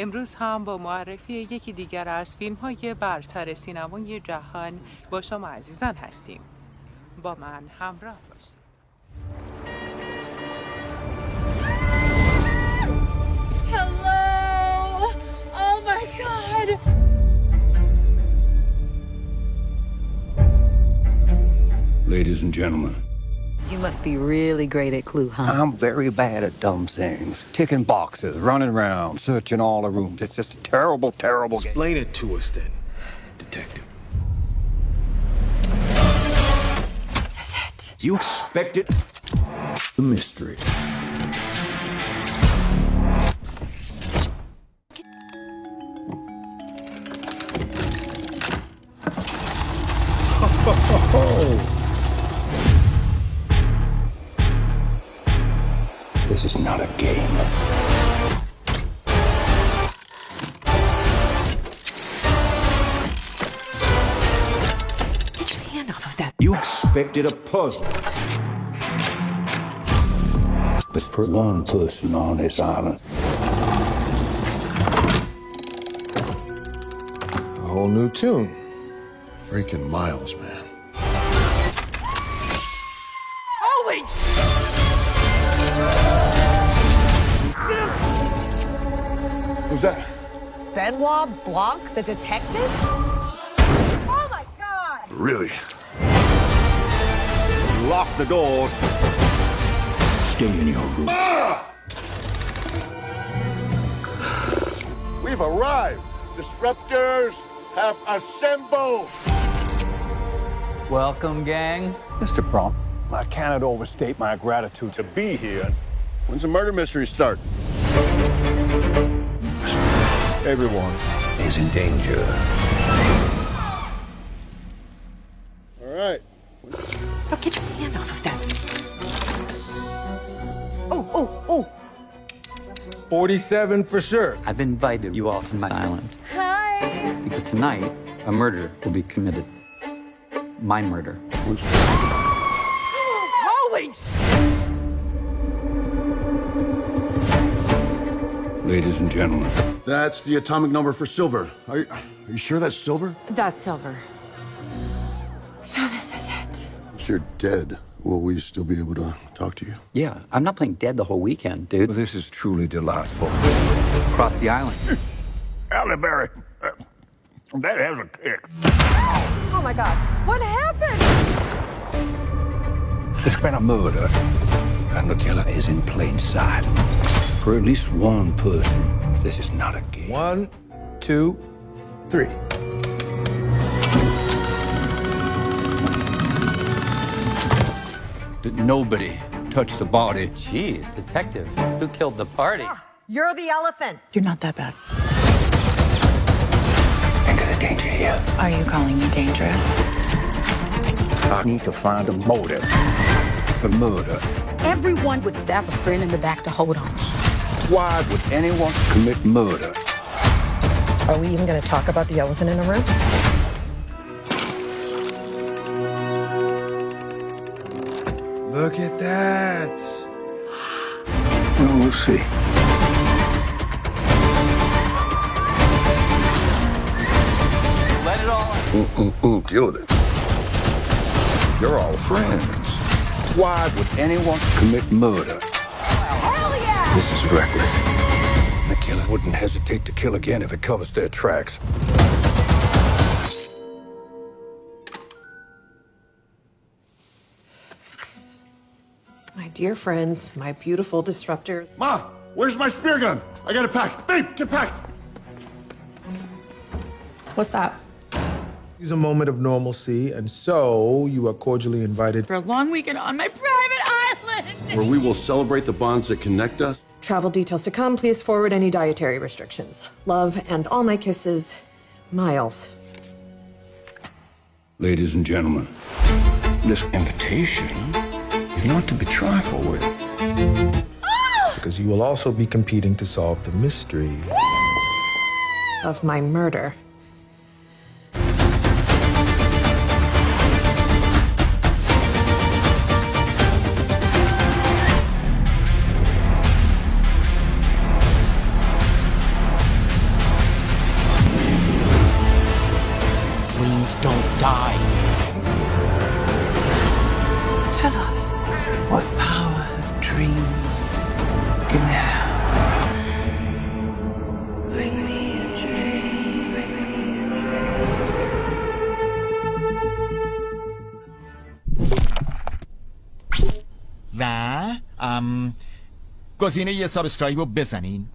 امروز هم با معرفی یکی دیگر از فیلم های برتر سینمای جهان با شما عزیزان هستیم با من همراه باشید Hello! Oh my god! Ladies and gentlemen, must be really great at Clue, huh? I'm very bad at dumb things. Ticking boxes, running around, searching all the rooms. It's just a terrible, terrible game. Explain it to us then, detective. This is it. You expected the mystery. This is not a game. Get your hand off of that. You expected a puzzle. But for one person on this island, A whole new tune. Freaking Miles, man. Holy Who's that? Benoit Blanc, the detective? Oh my god! Really? Lock the doors. stay in your room. We've arrived. Disruptors have assembled. Welcome, gang. Mr. Prompt, I cannot overstate my gratitude to be here. When's the murder mystery start? Everyone is in danger. All right. Now get your hand off of that. Oh, oh, oh! 47 for sure. I've invited you all to my island Hi! because tonight a murder will be committed. My murder. Holy Ladies and gentlemen, That's the atomic number for silver. Are you, are you sure that's silver? That's silver. So this is it. If you're dead, will we still be able to talk to you? Yeah, I'm not playing dead the whole weekend, dude. this is truly delightful. Across the island. Halle Berry, uh, that has a kick. Oh my god, what happened? There's been a murder, and the killer is in plain sight. For at least one person, this is not a game. One, two, three. Did nobody touch the body? Jeez, detective. Who killed the party? Ah, you're the elephant. You're not that bad. Think of the danger here. Are you calling me dangerous? I need to find a motive for murder. Everyone would stab a friend in the back to hold on. Why would anyone commit murder? Are we even gonna talk about the elephant in the room? Look at that. Well, we'll see. Let it all out. Mm-mm-mm, deal with it. You're all friends. Why would anyone commit murder? Hell yeah! This is reckless. The killer wouldn't hesitate to kill again if it covers their tracks. My dear friends, my beautiful disruptors. Ma, where's my spear gun? I got it packed. Babe, get packed. What's that? Use a moment of normalcy, and so you are cordially invited. For a long weekend on my private island. Where we will celebrate the bonds that connect us. Travel details to come. Please forward any dietary restrictions. Love and all my kisses, Miles. Ladies and gentlemen, this invitation is not to be trifled with. Ah! Because you will also be competing to solve the mystery. Of my murder. Don't die. Tell us, what power of dreams can have? و ام گزینه یه سابسکرایب رو بزنین